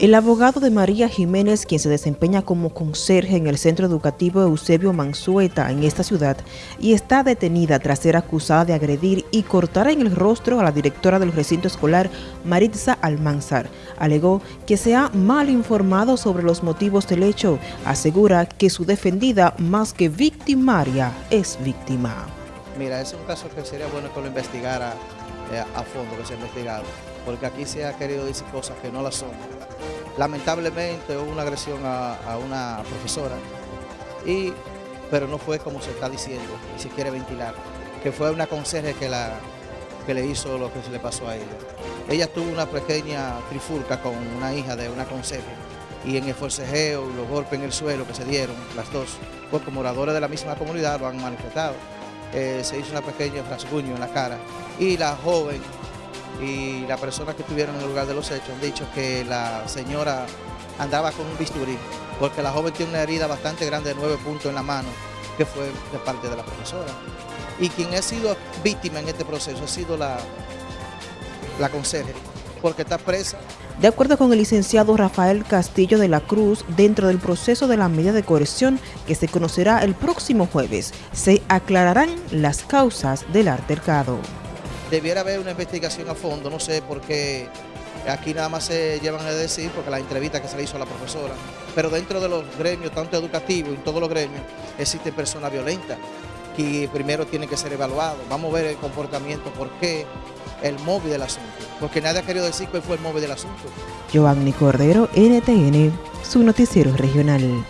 El abogado de María Jiménez, quien se desempeña como conserje en el Centro Educativo Eusebio Mansueta en esta ciudad y está detenida tras ser acusada de agredir y cortar en el rostro a la directora del recinto escolar Maritza Almanzar, alegó que se ha mal informado sobre los motivos del hecho. Asegura que su defendida, más que victimaria, es víctima. Mira, es un caso que sería bueno que lo investigara eh, a fondo, que se ha investigado, porque aquí se ha querido decir cosas que no las son Lamentablemente hubo una agresión a, una profesora, y, pero no fue como se está diciendo, y se quiere ventilar, que fue una conserje que, la, que le hizo lo que se le pasó a ella. Ella tuvo una pequeña trifulca con una hija de una conserje, y en el forcejeo y los golpes en el suelo que se dieron, las dos, porque moradores de la misma comunidad lo han manifestado, eh, se hizo una pequeña rasguño en la cara, y la joven y las personas que estuvieron en el lugar de los hechos han dicho que la señora andaba con un bisturí, porque la joven tiene una herida bastante grande de nueve puntos en la mano, que fue de parte de la profesora. Y quien ha sido víctima en este proceso ha sido la, la conserje, porque está presa. De acuerdo con el licenciado Rafael Castillo de la Cruz, dentro del proceso de la medida de coerción que se conocerá el próximo jueves, se aclararán las causas del altercado debiera haber una investigación a fondo, no sé por qué aquí nada más se llevan a decir, porque la entrevista que se le hizo a la profesora, pero dentro de los gremios, tanto educativos y en todos los gremios, existen personas violentas que primero tienen que ser evaluados. Vamos a ver el comportamiento, por qué, el móvil del asunto, porque nadie ha querido decir cuál fue el móvil del asunto. Giovanni Cordero, NTN, su noticiero regional.